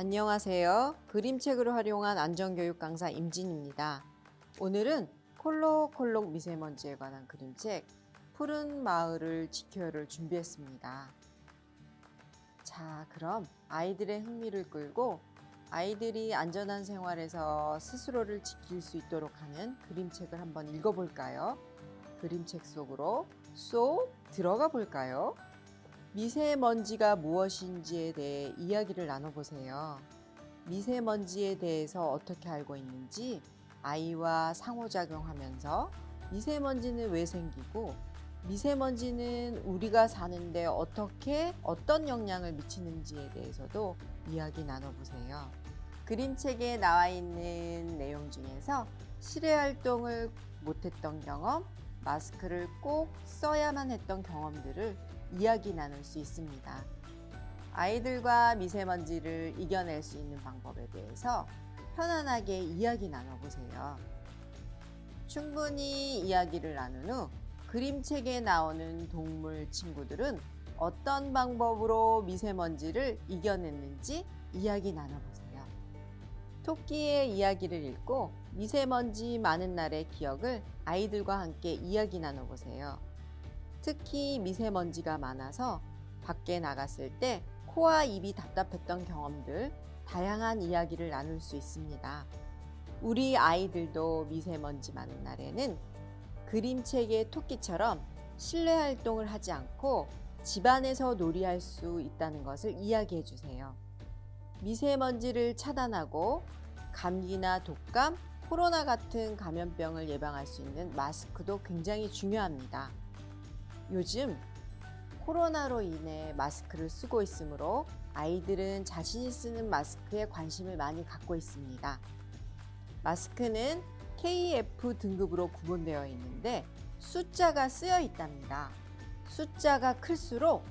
안녕하세요. 그림책을 활용한 안전교육 강사 임진입니다. 오늘은 콜록콜록 미세먼지에 관한 그림책 푸른 마을을 지켜요를 준비했습니다. 자, 그럼 아이들의 흥미를 끌고 아이들이 안전한 생활에서 스스로를 지킬 수 있도록 하는 그림책을 한번 읽어볼까요? 그림책 속으로 쏙 들어가 볼까요? 미세먼지가 무엇인지에 대해 이야기를 나눠보세요. 미세먼지에 대해서 어떻게 알고 있는지 아이와 상호작용하면서 미세먼지는 왜 생기고 미세먼지는 우리가 사는데 어떻게 어떤 영향을 미치는지에 대해서도 이야기 나눠보세요. 그림책에 나와 있는 내용 중에서 실외 활동을 못했던 경험, 마스크를 꼭 써야만 했던 경험들을 이야기 나눌 수 있습니다. 아이들과 미세먼지를 이겨낼 수 있는 방법에 대해서 편안하게 이야기 나눠보세요. 충분히 이야기를 나눈 후 그림책에 나오는 동물 친구들은 어떤 방법으로 미세먼지를 이겨냈는지 이야기 나눠보세요. 토끼의 이야기를 읽고 미세먼지 많은 날의 기억을 아이들과 함께 이야기 나눠보세요. 특히 미세먼지가 많아서 밖에 나갔을 때 코와 입이 답답했던 경험들, 다양한 이야기를 나눌 수 있습니다. 우리 아이들도 미세먼지 많은 날에는 그림책의 토끼처럼 실내 활동을 하지 않고 집안에서 놀이할 수 있다는 것을 이야기해 주세요. 미세먼지를 차단하고 감기나 독감, 코로나 같은 감염병을 예방할 수 있는 마스크도 굉장히 중요합니다. 요즘 코로나로 인해 마스크를 쓰고 있으므로 아이들은 자신이 쓰는 마스크에 관심을 많이 갖고 있습니다. 마스크는 KF 등급으로 구분되어 있는데 숫자가 쓰여 있답니다. 숫자가 클수록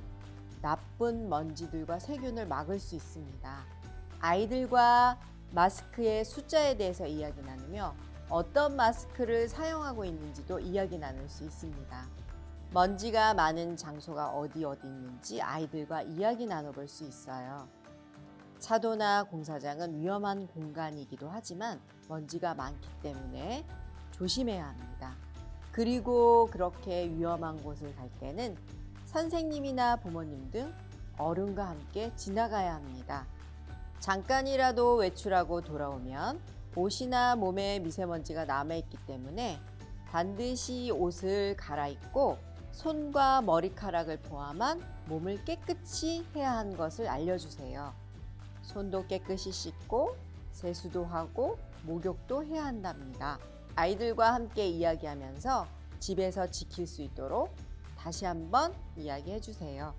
나쁜 먼지들과 세균을 막을 수 있습니다. 아이들과 마스크의 숫자에 대해서 이야기 나누며 어떤 마스크를 사용하고 있는지도 이야기 나눌 수 있습니다. 먼지가 많은 장소가 어디 어디 있는지 아이들과 이야기 나눠볼 수 있어요. 차도나 공사장은 위험한 공간이기도 하지만 먼지가 많기 때문에 조심해야 합니다. 그리고 그렇게 위험한 곳을 갈 때는 선생님이나 부모님 등 어른과 함께 지나가야 합니다. 잠깐이라도 외출하고 돌아오면 옷이나 몸에 미세먼지가 남아있기 때문에 반드시 옷을 갈아입고 손과 머리카락을 포함한 몸을 깨끗이 해야 하는 것을 알려주세요. 손도 깨끗이 씻고 세수도 하고 목욕도 해야 한답니다. 아이들과 함께 이야기하면서 집에서 지킬 수 있도록 다시 한번 이야기해 주세요.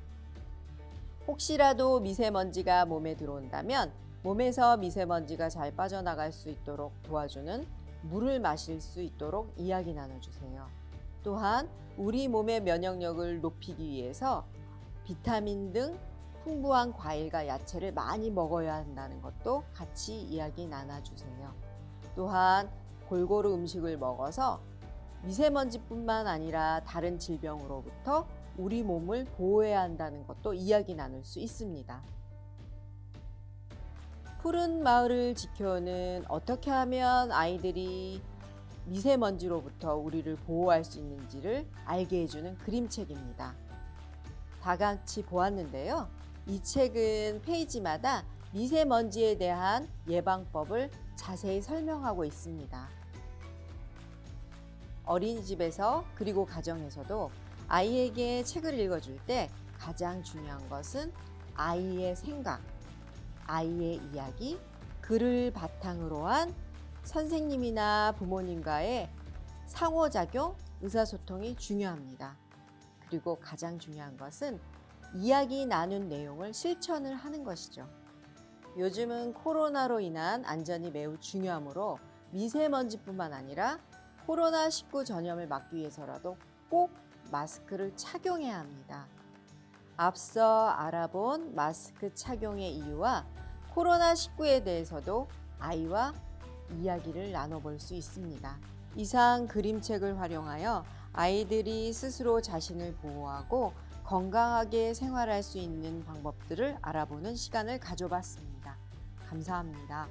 혹시라도 미세먼지가 몸에 들어온다면 몸에서 미세먼지가 잘 빠져나갈 수 있도록 도와주는 물을 마실 수 있도록 이야기 나눠주세요. 또한 우리 몸의 면역력을 높이기 위해서 비타민 등 풍부한 과일과 야채를 많이 먹어야 한다는 것도 같이 이야기 나눠주세요. 또한 골고루 음식을 먹어서 미세먼지뿐만 아니라 다른 질병으로부터 우리 몸을 보호해야 한다는 것도 이야기 나눌 수 있습니다. 푸른 마을을 지켜는 어떻게 하면 아이들이 미세먼지로부터 우리를 보호할 수 있는지를 알게 해주는 그림책입니다. 다 같이 보았는데요. 이 책은 페이지마다 미세먼지에 대한 예방법을 자세히 설명하고 있습니다. 어린이집에서 그리고 가정에서도 아이에게 책을 읽어줄 때 가장 중요한 것은 아이의 생각, 아이의 이야기, 글을 바탕으로 한 선생님이나 부모님과의 상호작용, 의사소통이 중요합니다. 그리고 가장 중요한 것은 이야기 나눈 내용을 실천을 하는 것이죠. 요즘은 코로나로 인한 안전이 매우 중요하므로 미세먼지뿐만 아니라 코로나19 전염을 막기 위해서라도 꼭 마스크를 착용해야 합니다. 앞서 알아본 마스크 착용의 이유와 코로나19에 대해서도 아이와 이야기를 나눠볼 수 있습니다. 이상 그림책을 활용하여 아이들이 스스로 자신을 보호하고 건강하게 생활할 수 있는 방법들을 알아보는 시간을 가져봤습니다. 감사합니다.